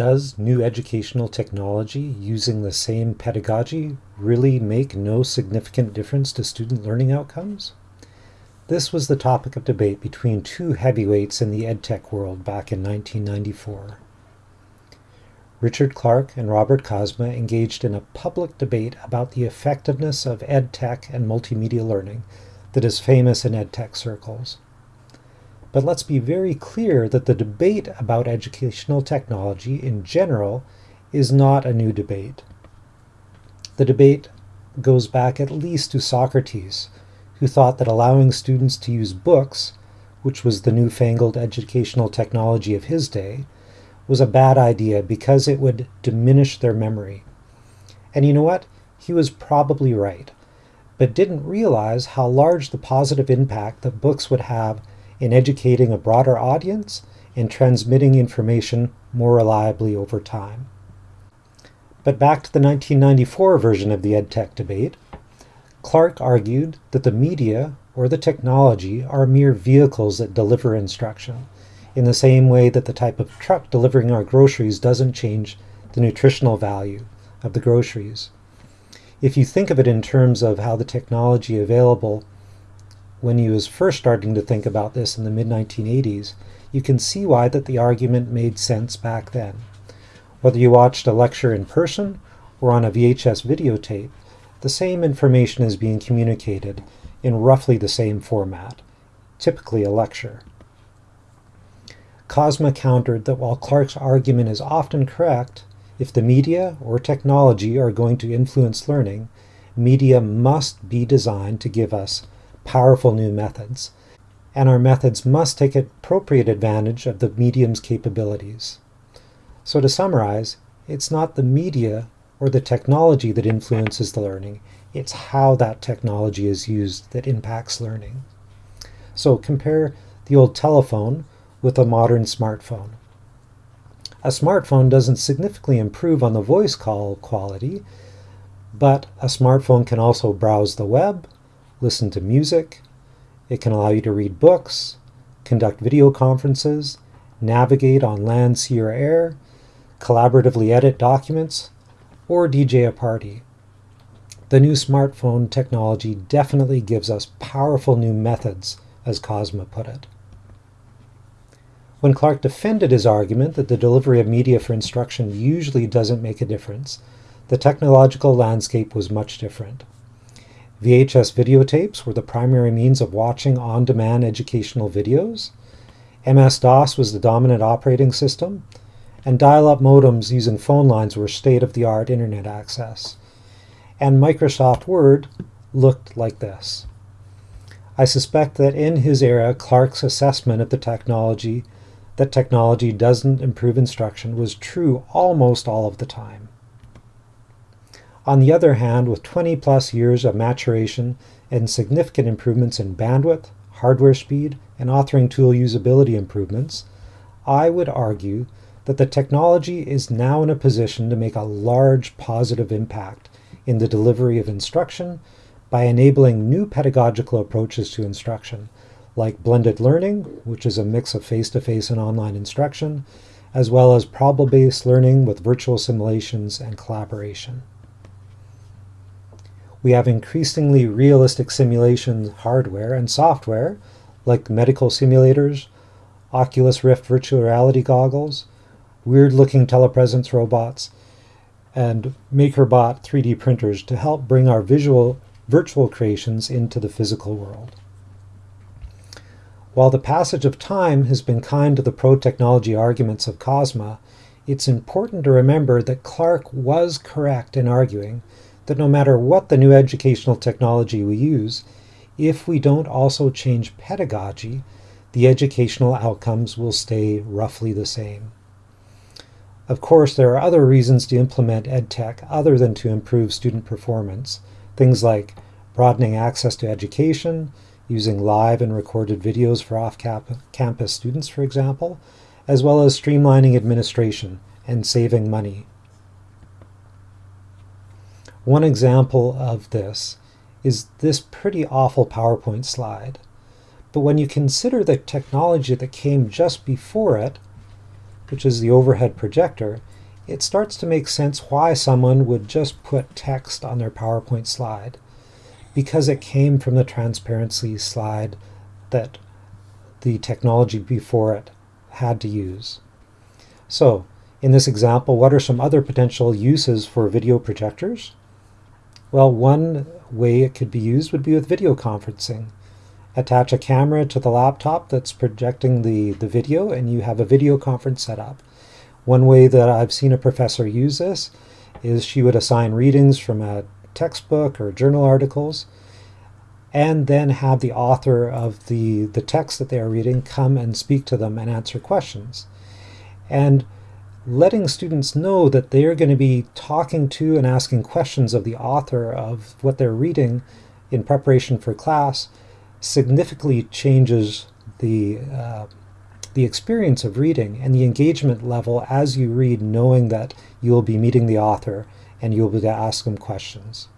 Does new educational technology using the same pedagogy really make no significant difference to student learning outcomes? This was the topic of debate between two heavyweights in the edtech world back in 1994. Richard Clark and Robert Kozma engaged in a public debate about the effectiveness of edtech and multimedia learning that is famous in edtech circles. But let's be very clear that the debate about educational technology in general is not a new debate. The debate goes back at least to Socrates, who thought that allowing students to use books, which was the newfangled educational technology of his day, was a bad idea because it would diminish their memory. And you know what? He was probably right, but didn't realize how large the positive impact that books would have in educating a broader audience and transmitting information more reliably over time. But back to the 1994 version of the EdTech debate, Clark argued that the media or the technology are mere vehicles that deliver instruction, in the same way that the type of truck delivering our groceries doesn't change the nutritional value of the groceries. If you think of it in terms of how the technology available when he was first starting to think about this in the mid-1980s, you can see why that the argument made sense back then. Whether you watched a lecture in person or on a VHS videotape, the same information is being communicated in roughly the same format, typically a lecture. Kozma countered that while Clark's argument is often correct, if the media or technology are going to influence learning, media must be designed to give us powerful new methods, and our methods must take appropriate advantage of the medium's capabilities. So to summarize, it's not the media or the technology that influences the learning, it's how that technology is used that impacts learning. So compare the old telephone with a modern smartphone. A smartphone doesn't significantly improve on the voice call quality, but a smartphone can also browse the web, listen to music. It can allow you to read books, conduct video conferences, navigate on land, sea, or air, collaboratively edit documents, or DJ a party. The new smartphone technology definitely gives us powerful new methods, as Kozma put it. When Clark defended his argument that the delivery of media for instruction usually doesn't make a difference, the technological landscape was much different. VHS videotapes were the primary means of watching on-demand educational videos. MS-DOS was the dominant operating system, and dial-up modems using phone lines were state-of-the-art internet access. And Microsoft Word looked like this. I suspect that in his era, Clark's assessment of the technology that technology doesn't improve instruction was true almost all of the time. On the other hand, with 20 plus years of maturation and significant improvements in bandwidth, hardware speed, and authoring tool usability improvements, I would argue that the technology is now in a position to make a large positive impact in the delivery of instruction by enabling new pedagogical approaches to instruction, like blended learning, which is a mix of face-to-face -face and online instruction, as well as problem-based learning with virtual simulations and collaboration. We have increasingly realistic simulation hardware and software, like medical simulators, Oculus Rift virtual reality goggles, weird-looking telepresence robots, and MakerBot 3D printers to help bring our visual virtual creations into the physical world. While the passage of time has been kind to the pro-technology arguments of Kozma, it's important to remember that Clark was correct in arguing that no matter what the new educational technology we use, if we don't also change pedagogy, the educational outcomes will stay roughly the same. Of course, there are other reasons to implement EdTech other than to improve student performance, things like broadening access to education, using live and recorded videos for off-campus students, for example, as well as streamlining administration and saving money one example of this is this pretty awful PowerPoint slide. But when you consider the technology that came just before it, which is the overhead projector, it starts to make sense why someone would just put text on their PowerPoint slide because it came from the transparency slide that the technology before it had to use. So, in this example, what are some other potential uses for video projectors? Well, one way it could be used would be with video conferencing. Attach a camera to the laptop that's projecting the, the video and you have a video conference set up. One way that I've seen a professor use this is she would assign readings from a textbook or journal articles and then have the author of the, the text that they are reading come and speak to them and answer questions. And letting students know that they're going to be talking to and asking questions of the author of what they're reading in preparation for class significantly changes the uh, the experience of reading and the engagement level as you read, knowing that you will be meeting the author and you'll be able to ask them questions.